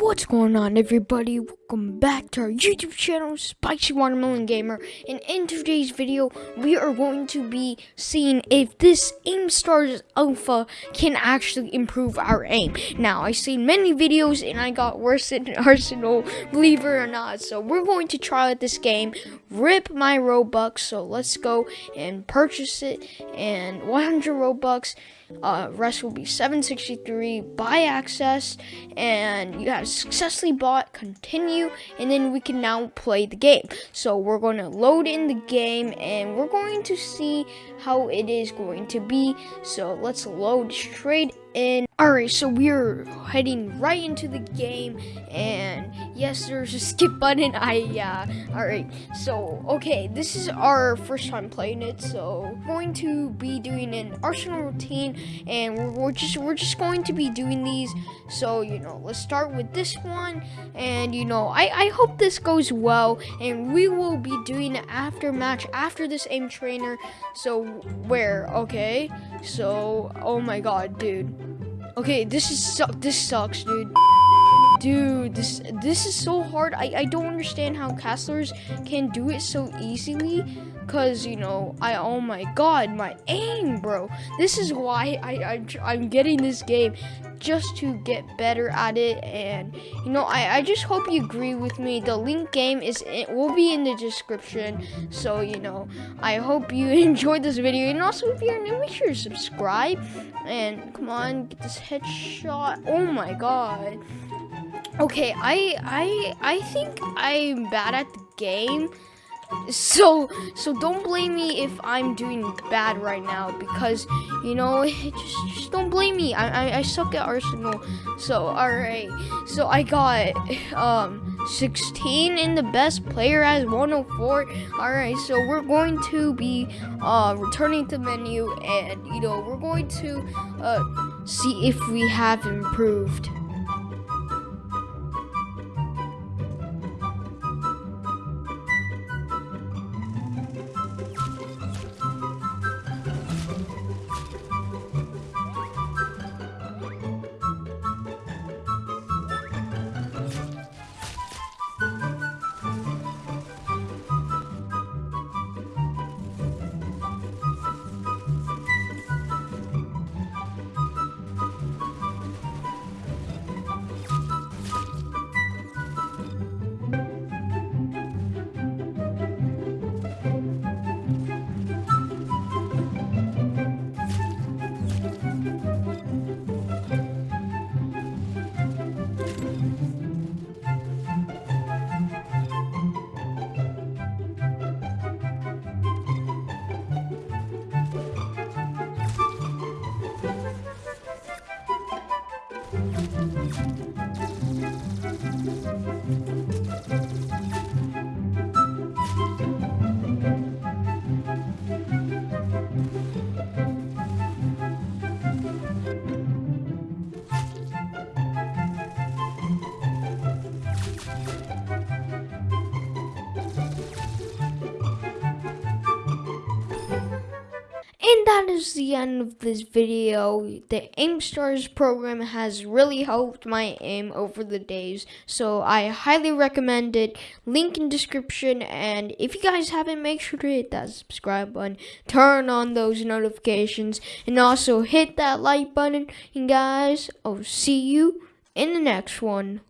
What's going on everybody? Welcome back to our YouTube channel, Spicy Watermelon Gamer. And in today's video, we are going to be seeing if this Aim Stars Alpha can actually improve our aim. Now, I've seen many videos and I got worse than Arsenal, believe it or not. So we're going to try out this game, rip my Robux. So let's go and purchase it. And 100 Robux, uh, rest will be 763, buy access, and you have successfully bought, continue, and then we can now play the game. So we're going to load in the game and we're going to see how it is going to be. So let's load straight in. Alright, so we're heading right into the game, and yes, there's a skip button. I, uh, alright, so, okay, this is our first time playing it, so we're going to be doing an Arsenal routine, and we're, we're just, we're just going to be doing these, so, you know, let's start with this one, and, you know, I, I hope this goes well, and we will be doing an after match after this aim trainer, so, where, okay, so, oh my god, dude. Okay, this is su this sucks, dude. Dude, this this is so hard. I, I don't understand how castlers can do it so easily. Cause you know, I oh my god, my aim, bro. This is why I, I I'm getting this game just to get better at it and you know I, I just hope you agree with me the link game is it will be in the description so you know I hope you enjoyed this video and also if you're new make sure to subscribe and come on get this headshot oh my god okay I I I think I'm bad at the game. So so don't blame me if i'm doing bad right now because you know just just don't blame me. I i, I suck at arsenal. So all right so i got um 16 in the best player as 104 all right so we're going to be uh returning to menu and you know we're going to uh see if we have improved And that is the end of this video. The AIM Stars program has really helped my aim over the days. So I highly recommend it. Link in description. And if you guys haven't, make sure to hit that subscribe button. Turn on those notifications. And also hit that like button. And guys, I'll see you in the next one.